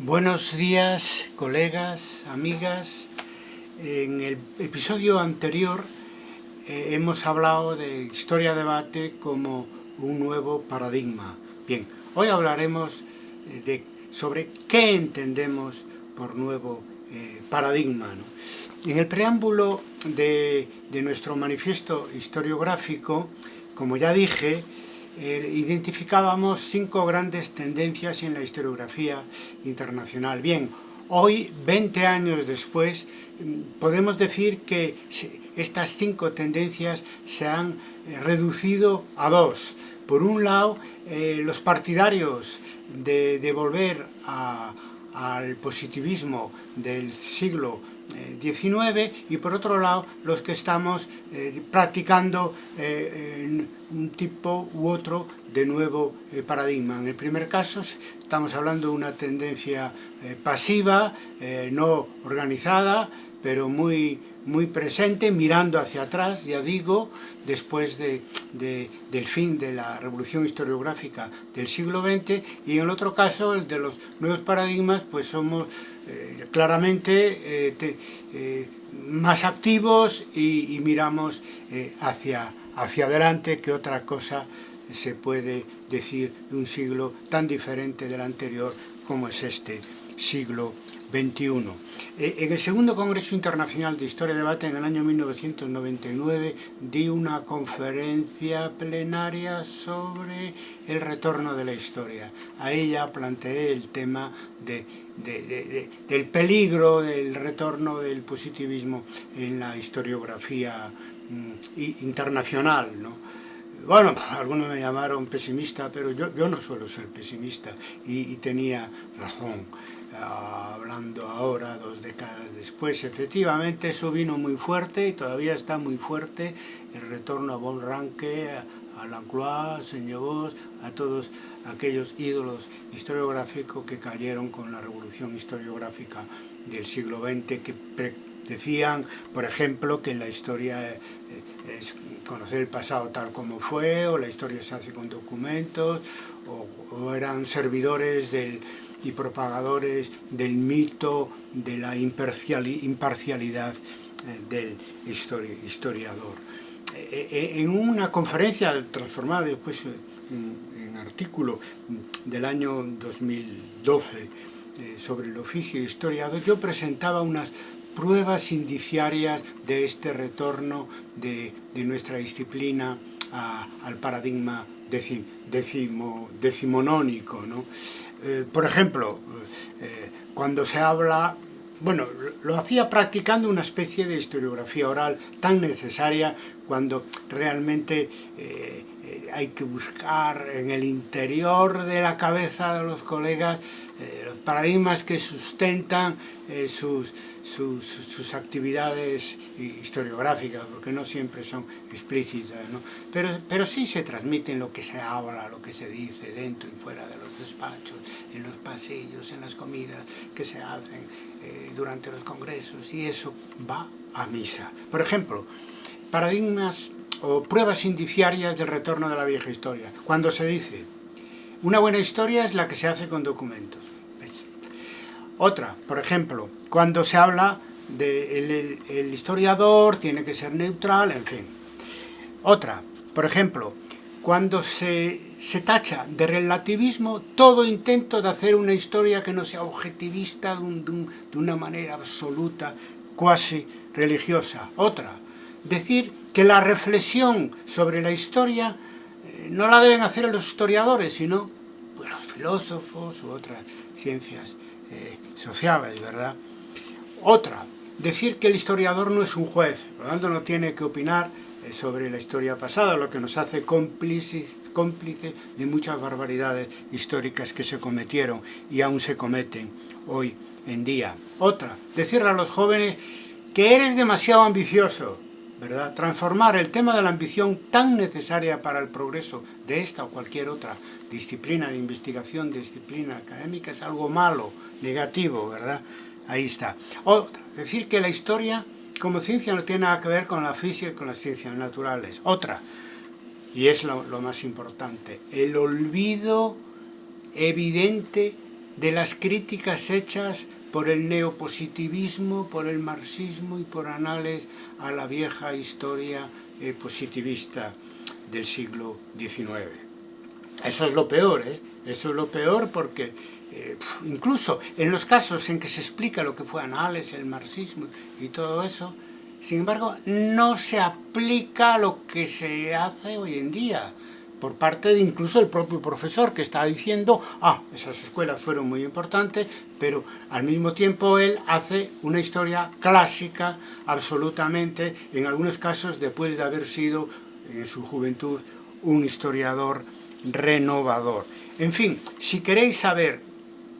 Buenos días, colegas, amigas. En el episodio anterior eh, hemos hablado de historia-debate como un nuevo paradigma. Bien, hoy hablaremos eh, de, sobre qué entendemos por nuevo eh, paradigma. En el preámbulo de nuestro manifiesto historiográfico, como ya dije, eh, identificábamos cinco grandes tendencias en la historiografía internacional. Bien, hoy, 20 años después, mm, podemos decir que estas cinco tendencias se han eh, reducido a dos. Por un lado, eh, los partidarios de, de volver al positivismo del siglo XIX y por otro lado los que estamos eh, practicando eh, un tipo u otro de nuevo eh, paradigma. En el primer caso estamos hablando de una tendencia pasiva, no organizada, pero muy, muy presente, mirando hacia atrás, ya digo, después de, de, del fin de la revolución historiográfica del siglo XX, y en el otro caso, el de los nuevos paradigmas, pues somos eh, claramente eh, eh, más activos y, miramos hacia, hacia adelante que otra cosa se puede decir de un siglo tan diferente del anterior como es este siglo XXI. Eh, en el segundo Congreso Internacional de Historia y Debate en el año 1999 di una conferencia plenaria sobre el retorno de la historia. Ahí ya planteé el tema de, de, de, del peligro del retorno del positivismo en la historiografía mm, internacional. ¿no? Bueno, algunos me llamaron pesimista, pero yo, yo no suelo ser pesimista y, tenía razón. Hablando ahora, dos décadas después, efectivamente eso vino muy fuerte y todavía está muy fuerte el retorno a Bon Ranke, a, a Lacroix, a Señor a todos aquellos ídolos historiográficos que cayeron con la revolución historiográfica del siglo XX que decían, por ejemplo, que la historia eh, es conocer el pasado tal como fue, o la historia se hace con documentos, o, eran servidores del, y propagadores del mito de la imparcialidad eh, del histori historiador. Eh, eh, en una conferencia transformada después en, en artículo del año 2012 sobre el oficio historiador, yo presentaba unas pruebas indiciarias de este retorno de, de nuestra disciplina al paradigma decimo, decimonónico. ¿no? Eh, por ejemplo, eh, cuando se habla, bueno, lo hacía practicando una especie de historiografía oral tan necesaria cuando realmente eh, hay que buscar en el interior de la cabeza de los colegas eh, los paradigmas que sustentan eh, sus, sus, sus, actividades historiográficas, porque no siempre son explícitas, ¿no? Pero, pero sí se transmiten lo que se habla, lo que se dice dentro y fuera de los despachos, en los pasillos, en las comidas que se hacen eh, durante los congresos, y eso va a misa. Por ejemplo, paradigmas o pruebas indiciarias del retorno de la vieja historia. Cuando se dice, una buena historia es la que se hace con documentos. Otra, por ejemplo, cuando se habla de el, historiador tiene que ser neutral, en fin. Otra, por ejemplo, cuando se, se tacha de relativismo todo intento de hacer una historia que no sea objetivista de, un, de, un, de una manera absoluta, cuasi religiosa. Otra, decir que la reflexión sobre la historia no la deben hacer los historiadores, sino pues, los filósofos u otras ciencias eh, sociales, ¿verdad? Otra, decir que el historiador no es un juez, por lo tanto no tiene que opinar eh, sobre la historia pasada, lo que nos hace cómplices, cómplices de muchas barbaridades históricas que se cometieron y aún se cometen hoy en día. Otra, decirle a los jóvenes que eres demasiado ambicioso, ¿verdad? Transformar el tema de la ambición tan necesaria para el progreso de esta o cualquier otra disciplina de investigación, disciplina académica, es algo malo, negativo, ¿verdad? Ahí está. Otra, decir que la historia como ciencia no tiene nada que ver con la física y con las ciencias naturales. Otra, y es lo, más importante, el olvido evidente de las críticas hechas por el neopositivismo, por el marxismo y por anales a la vieja historia eh, positivista del siglo XIX. Eso es lo peor, ¿eh? Eso es lo peor porque eh, incluso en los casos en que se explica lo que fue Anales, el marxismo y todo eso, sin embargo, no se aplica lo que se hace hoy en día por parte de incluso el propio profesor que está diciendo, ah, esas escuelas fueron muy importantes, pero al mismo tiempo él hace una historia clásica, absolutamente, en algunos casos después de haber sido en su juventud un historiador renovador. En fin, si queréis saber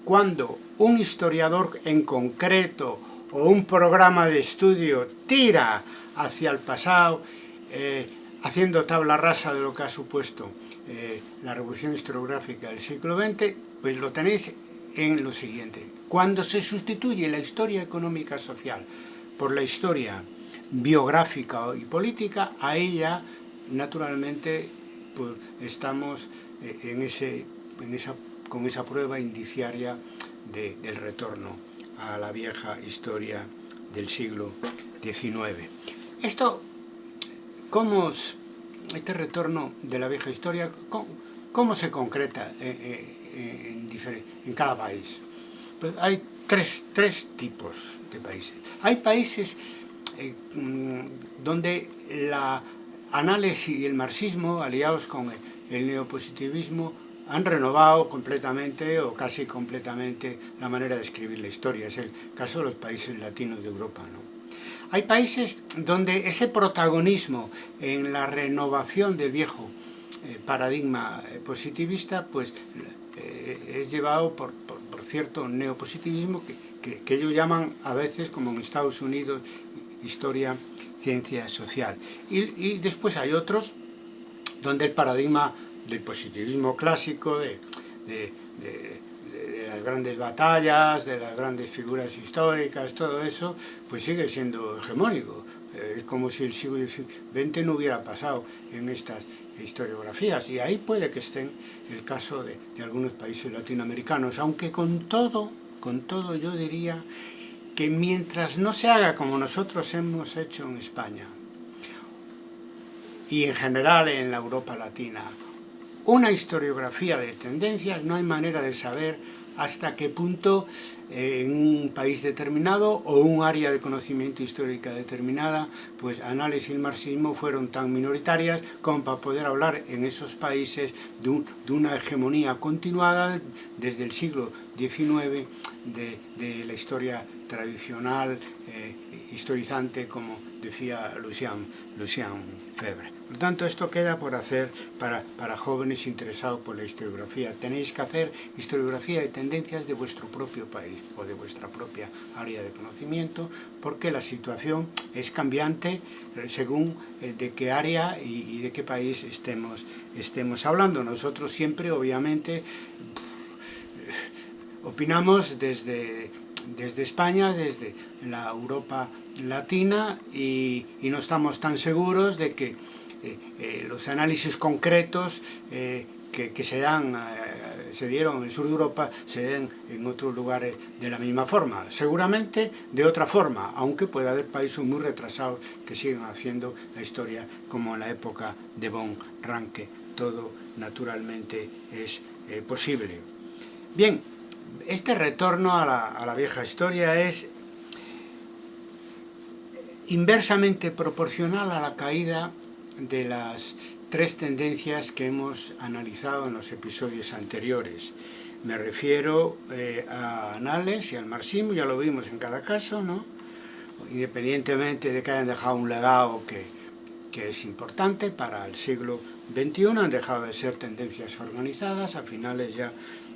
cuándo un historiador en concreto o un programa de estudio tira hacia el pasado, eh, haciendo tabla rasa de lo que ha supuesto eh, la revolución historiográfica del siglo XX, pues lo tenéis en lo siguiente. Cuando se sustituye la historia económica social por la historia biográfica y política, a ella, naturalmente, pues, estamos eh, en ese, en esa, con esa prueba indiciaria de, del retorno a la vieja historia del siglo XIX. Esto ¿Cómo este retorno de la vieja historia, cómo, se concreta en, en, cada país? Pues hay tres, tres, tipos de países. Hay países eh, mm, donde la análisis y el marxismo, aliados con el neopositivismo, han renovado completamente o casi completamente la manera de escribir la historia. Es el caso de los países latinos de Europa. ¿no? Hay países donde ese protagonismo en la renovación del viejo eh, paradigma eh, positivista pues eh, es llevado por, cierto neopositivismo que, que, ellos llaman a veces, como en Estados Unidos, historia, ciencia social. Y, después hay otros donde el paradigma del positivismo clásico, de las grandes batallas, de las grandes figuras históricas, todo eso, pues sigue siendo hegemónico. Eh, es como si el siglo XX no hubiera pasado en estas historiografías. Y ahí puede que estén el caso de, de algunos países latinoamericanos, aunque con todo, con todo yo diría que mientras no se haga como nosotros hemos hecho en España, y en general en la Europa Latina, una historiografía de tendencias, no hay manera de saber hasta qué punto eh, en un país determinado o un área de conocimiento histórica determinada, pues análisis y marxismo fueron tan minoritarias como para poder hablar en esos países de, una hegemonía continuada desde el siglo XIX de, la historia tradicional, eh, historizante, como decía Lucien, Lucien Febre. Por lo tanto, esto queda por hacer para, para jóvenes interesados por la historiografía. Tenéis que hacer historiografía de tendencias de vuestro propio país o de vuestra propia área de conocimiento, porque la situación es cambiante eh, según eh, de qué área y, de qué país estemos, estemos hablando. Nosotros siempre, obviamente, opinamos desde, desde España, desde la Europa latina y, no estamos tan seguros de que eh, eh, los análisis concretos eh, que, se, dan, se dieron en el sur de Europa se den en otros lugares de la misma forma. Seguramente de otra forma, aunque puede haber países muy retrasados que siguen haciendo la historia como en la época de Von Ranke. Todo naturalmente es posible. Bien, este retorno a la, vieja historia es inversamente proporcional a la caída de las tres tendencias que hemos analizado en los episodios anteriores. Me refiero eh, a Anales y al marxismo, ya lo vimos en cada caso, ¿no? independientemente de que hayan dejado un legado que es importante para el siglo XXI, han dejado de ser tendencias organizadas a finales ya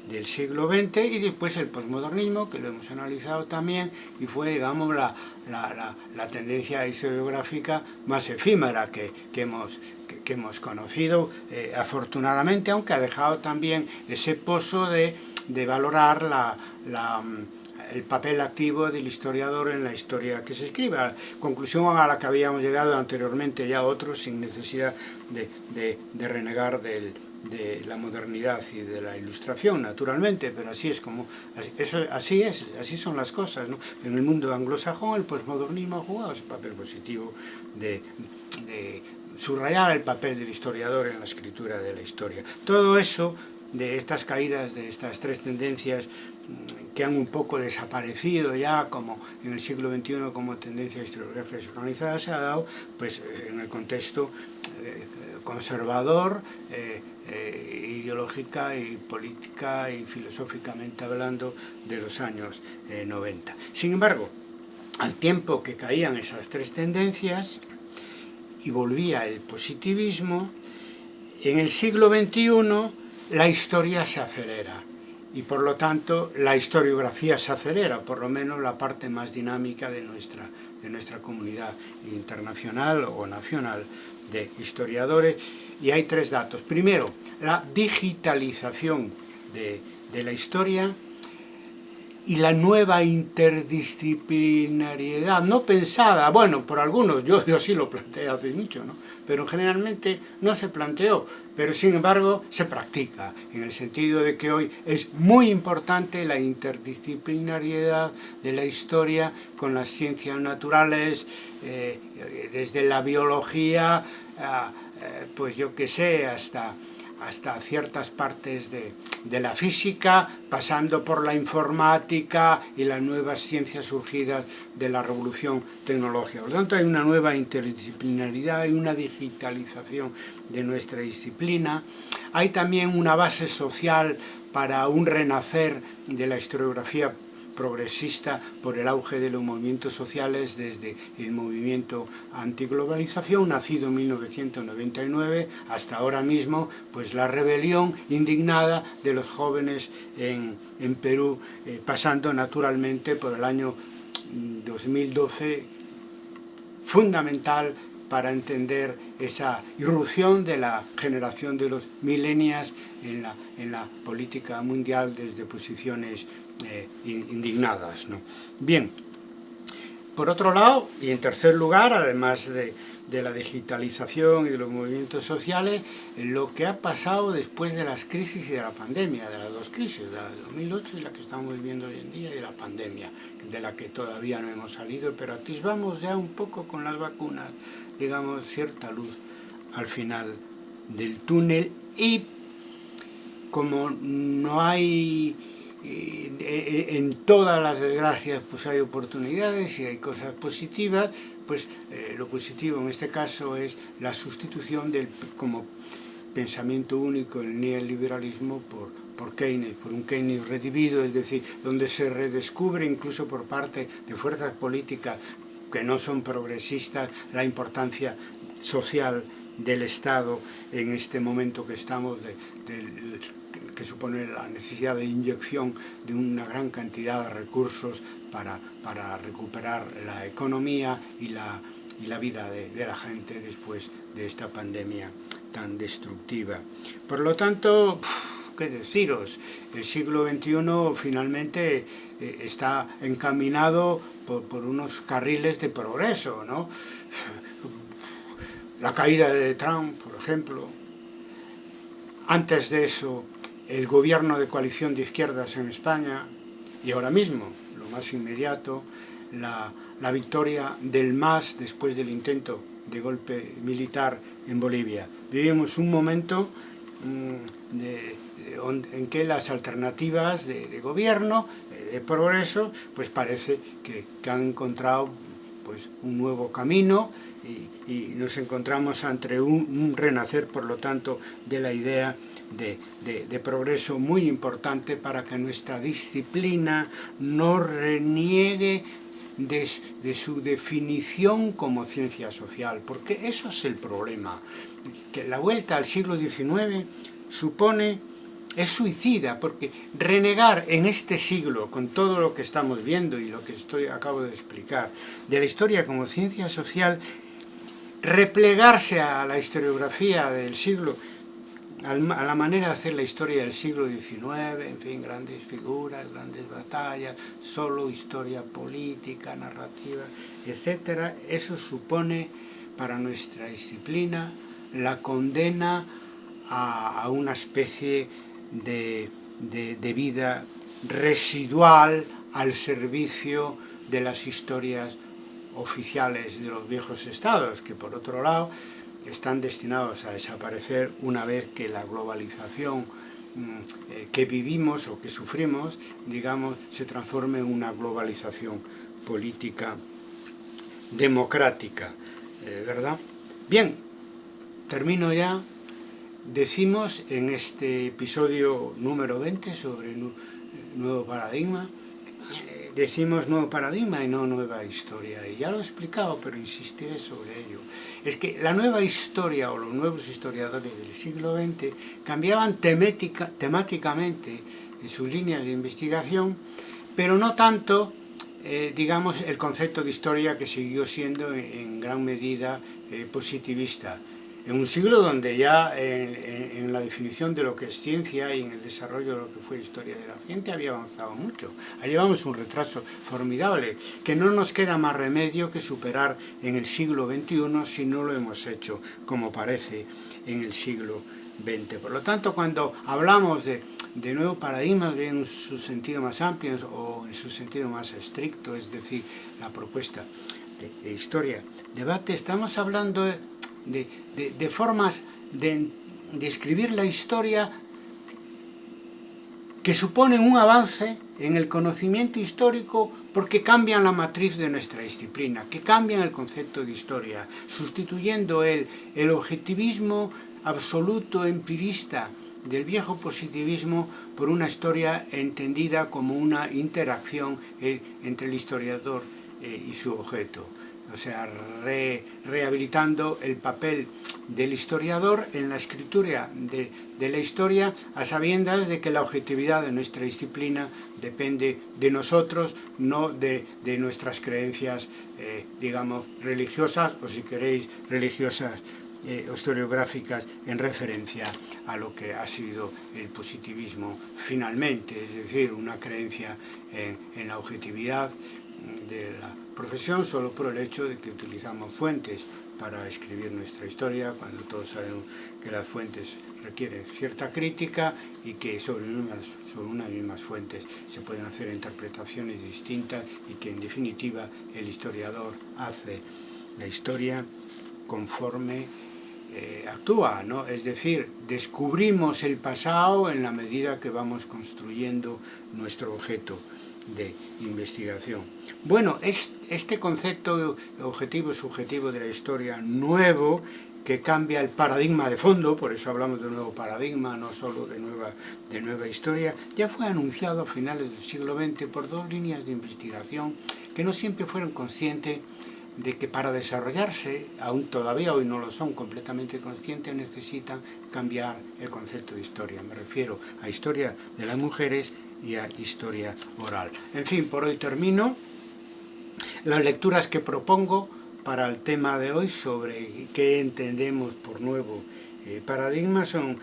del siglo XX y después el posmodernismo, que lo hemos analizado también, y fue, digamos, la, la, la, tendencia historiográfica más efímera que, que hemos, que, hemos conocido, eh, afortunadamente, aunque ha dejado también ese pozo de, de valorar la, la el papel activo del historiador en la historia que se escriba. Conclusión a la que habíamos llegado anteriormente ya otros sin necesidad de, de, de renegar del, de la modernidad y de la ilustración, naturalmente, pero así es como, eso, así es, así son las cosas, ¿no? En el mundo anglosajón el posmodernismo ha jugado ese papel positivo de, de subrayar el papel del historiador en la escritura de la historia. Todo eso, de estas caídas, de estas tres tendencias mm, que han un poco desaparecido ya como en el siglo XXI como tendencia historiográfica organizada se ha dado pues en el contexto conservador, eh, eh, ideológica y política y filosóficamente hablando de los años 90. Sin embargo, al tiempo que caían esas tres tendencias y volvía el positivismo, en el siglo XXI la historia se acelera y por lo tanto la historiografía se acelera, por lo menos la parte más dinámica de nuestra, de nuestra comunidad internacional o nacional de historiadores y hay tres datos. Primero, la digitalización de, de la historia y la nueva interdisciplinariedad, no pensada, bueno, por algunos, yo, yo sí lo planteé hace mucho, ¿no? pero generalmente no se planteó, pero sin embargo se practica, en el sentido de que hoy es muy importante la interdisciplinariedad de la historia con las ciencias naturales, eh, desde la biología, pues yo que sé, hasta hasta ciertas partes de, de, la física, pasando por la informática y las nuevas ciencias surgidas de la revolución tecnológica. Por lo tanto, hay una nueva interdisciplinaridad, hay una digitalización de nuestra disciplina, hay también una base social para un renacer de la historiografía progresista por el auge de los movimientos sociales desde el movimiento antiglobalización nacido en 1999 hasta ahora mismo pues la rebelión indignada de los jóvenes en, en Perú eh, pasando naturalmente por el año 2012 fundamental para entender esa irrupción de la generación de los milenias en la, en la política mundial desde posiciones eh, indignadas. Bien, por otro lado, y en tercer lugar, además de, de, la digitalización y de los movimientos sociales, lo que ha pasado después de las crisis y de la pandemia, de las dos crisis, la de 2008 y la que estamos viviendo hoy en día, y de la pandemia, de la que todavía no hemos salido, pero atisbamos ya un poco con las vacunas, digamos, cierta luz al final del túnel y como no hay en todas las desgracias pues hay oportunidades y hay cosas positivas, pues eh, lo positivo en este caso es la sustitución del como pensamiento único, el neoliberalismo, por, por Keynes, por un Keynes redivido, es decir, donde se redescubre incluso por parte de fuerzas políticas que no son progresistas la importancia social del Estado en este momento que estamos que supone la necesidad de inyección de una gran cantidad de recursos para, recuperar la economía y la, vida de, la gente después de esta pandemia tan destructiva. Por lo tanto, qué deciros, el siglo XXI finalmente eh, está encaminado por, por, unos carriles de progreso, ¿no? La caída de Trump, por ejemplo, antes de eso el gobierno de coalición de izquierdas en España y ahora mismo, más inmediato, la, la victoria del MAS después del intento de golpe militar en Bolivia. Vivimos un momento de, en que las alternativas de, de gobierno, de progreso, pues parece que, que han encontrado pues, un nuevo camino y, nos encontramos ante un, renacer, por lo tanto, de la idea de, de, de, progreso muy importante para que nuestra disciplina no reniegue de, de su definición como ciencia social, porque eso es el problema, que la vuelta al siglo XIX supone es suicida, porque renegar en este siglo, con todo lo que estamos viendo y lo que estoy, acabo de explicar, de la historia como ciencia social, replegarse a la historiografía del siglo, a la manera de hacer la historia del siglo XIX, en fin, grandes figuras, grandes batallas, solo historia política, narrativa, etc. Eso supone para nuestra disciplina la condena a, una especie de, de vida residual al servicio de las historias oficiales de los viejos estados, que por otro lado están destinados a desaparecer una vez que la globalización mm, eh, que vivimos o que sufrimos, digamos, se transforme en una globalización política democrática, eh, ¿verdad? Bien, termino ya. Decimos en este episodio número 20 sobre el nuevo paradigma, decimos nuevo paradigma y no nueva historia. Y ya lo he explicado, pero insistiré sobre ello. Es que la nueva historia o los nuevos historiadores del siglo XX cambiaban temática, temáticamente sus líneas de investigación, pero no tanto, eh, digamos, el concepto de historia que siguió siendo en, gran medida eh, positivista en un siglo donde ya en, la definición de lo que es ciencia y en el desarrollo de lo que fue historia de la ciencia había avanzado mucho. Ahí llevamos un retraso formidable, que no nos queda más remedio que superar en el siglo XXI si no lo hemos hecho, como parece, en el siglo XX. Por lo tanto, cuando hablamos de, de nuevo paradigmas, en su sentido más amplio o en su sentido más estricto, es decir, la propuesta de, de historia, debate, estamos hablando de de, formas de, escribir la historia que suponen un avance en el conocimiento histórico porque cambian la matriz de nuestra disciplina, que cambian el concepto de historia, sustituyendo el, el objetivismo absoluto empirista del viejo positivismo por una historia entendida como una interacción eh, entre el historiador eh, y su objeto o sea, rehabilitando el papel del historiador en la escritura de, la historia a sabiendas de que la objetividad de nuestra disciplina depende de nosotros, no de, nuestras creencias, eh, digamos, religiosas o si queréis, religiosas eh, historiográficas en referencia a lo que ha sido el positivismo finalmente, es decir, una creencia en la objetividad de la profesión solo por el hecho de que utilizamos fuentes para escribir nuestra historia, cuando todos sabemos que las fuentes requieren cierta crítica y que sobre unas, sobre unas mismas fuentes se pueden hacer interpretaciones distintas y que en definitiva el historiador hace la historia conforme eh, actúa, ¿no? es decir, descubrimos el pasado en la medida que vamos construyendo nuestro objeto de investigación. Bueno, es, este concepto objetivo subjetivo de la historia nuevo que cambia el paradigma de fondo, por eso hablamos de nuevo paradigma, no solo de nueva, de nueva historia, ya fue anunciado a finales del siglo XX por dos líneas de investigación que no siempre fueron conscientes de que para desarrollarse, aún todavía hoy no lo son completamente conscientes, necesitan cambiar el concepto de historia. Me refiero a historia de las mujeres y a historia oral. En fin, por hoy termino. Las lecturas que propongo para el tema de hoy sobre qué entendemos por nuevo eh, paradigma son eh,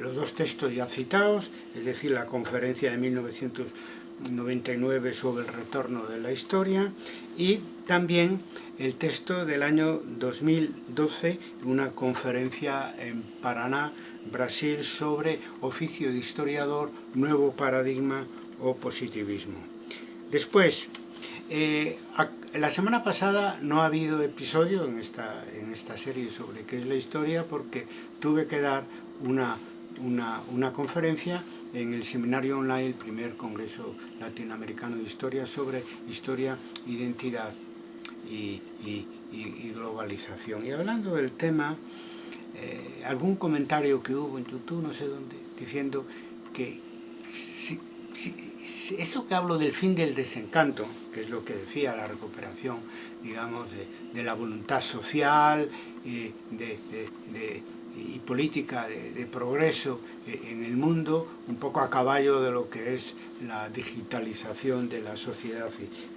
los dos textos ya citados, es decir, la conferencia de 1999 sobre el retorno de la historia y también el texto del año 2012, una conferencia en Paraná Brasil sobre oficio de historiador, nuevo paradigma o positivismo. Después, eh, la semana pasada no ha habido episodio en esta, en esta serie sobre qué es la historia porque tuve que dar una, una, conferencia en el seminario online, el primer congreso latinoamericano de historia sobre historia, identidad y, y globalización. Y hablando del tema, eh, algún comentario que hubo en YouTube, no sé dónde, diciendo que eso que hablo del fin del desencanto, que es lo que decía la recuperación, digamos, de, la voluntad social y, y política de, progreso eh, en el mundo, un poco a caballo de lo que es la digitalización de la sociedad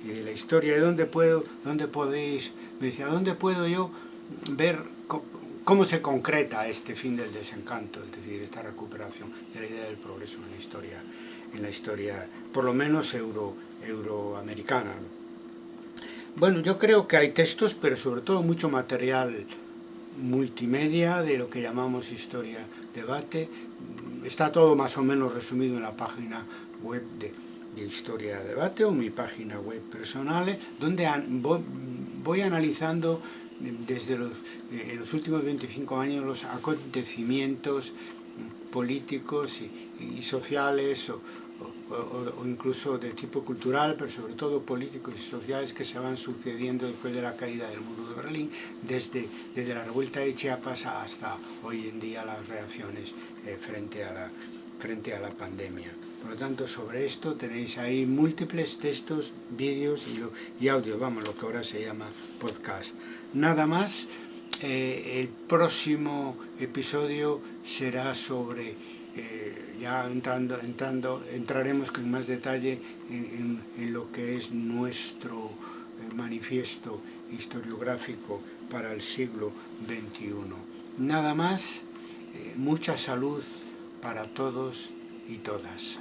y, de la historia. ¿Y dónde puedo, dónde podéis, me decía, dónde puedo yo ver ¿Cómo se concreta este fin del desencanto, es decir, esta recuperación de la idea del progreso en la historia, en la historia por lo menos euro, euroamericana? Bueno, yo creo que hay textos, pero sobre todo mucho material multimedia de lo que llamamos Historia Debate. Está todo más o menos resumido en la página web de, Historia Debate o mi página web personal, donde voy, analizando desde los, en los últimos 25 años los acontecimientos políticos y, sociales o, incluso de tipo cultural, pero sobre todo políticos y sociales que se van sucediendo después de la caída del muro de Berlín, desde, desde la revuelta de Chiapas hasta hoy en día las reacciones eh, frente, a la, frente a la pandemia. Por lo tanto, sobre esto tenéis ahí múltiples textos, vídeos y, y audio, vamos, lo que ahora se llama podcast. Nada más, eh, el próximo episodio será sobre eh, ya entrando, entrando, entraremos con más detalle en, lo que es nuestro eh, manifiesto historiográfico para el siglo XXI. Nada más, eh, mucha salud para todos y todas.